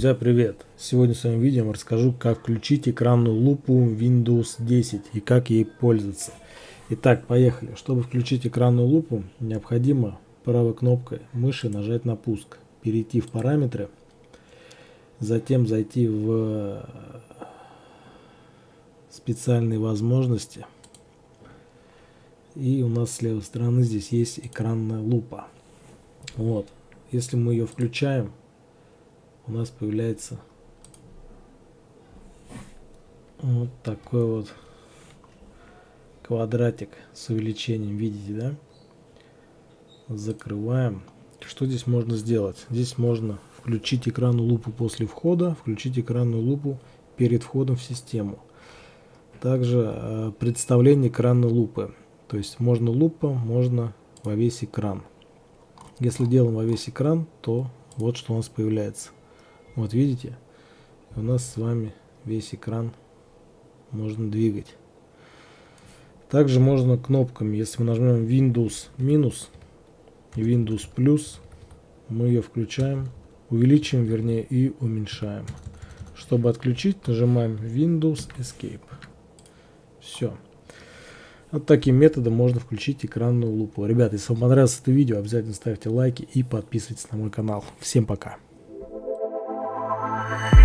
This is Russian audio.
Друзья, привет! Сегодня в своем видео расскажу, как включить экранную лупу Windows 10 и как ей пользоваться. Итак, поехали. Чтобы включить экранную лупу, необходимо правой кнопкой мыши нажать на пуск, перейти в параметры, затем зайти в специальные возможности. И у нас с левой стороны здесь есть экранная лупа. Вот. Если мы ее включаем, у нас появляется вот такой вот квадратик с увеличением, видите, да? Закрываем. Что здесь можно сделать? Здесь можно включить экранную лупу после входа, включить экранную лупу перед входом в систему. Также э, представление экранной лупы. То есть можно лупа, можно во весь экран. Если делаем во весь экран, то вот что у нас появляется. Вот видите, у нас с вами весь экран можно двигать. Также можно кнопками, если мы нажмем Windows минус и Windows плюс, мы ее включаем, увеличиваем, вернее, и уменьшаем. Чтобы отключить, нажимаем Windows Escape. Все. Вот таким методом можно включить экранную лупу. Ребята, если вам понравилось это видео, обязательно ставьте лайки и подписывайтесь на мой канал. Всем пока. Bye.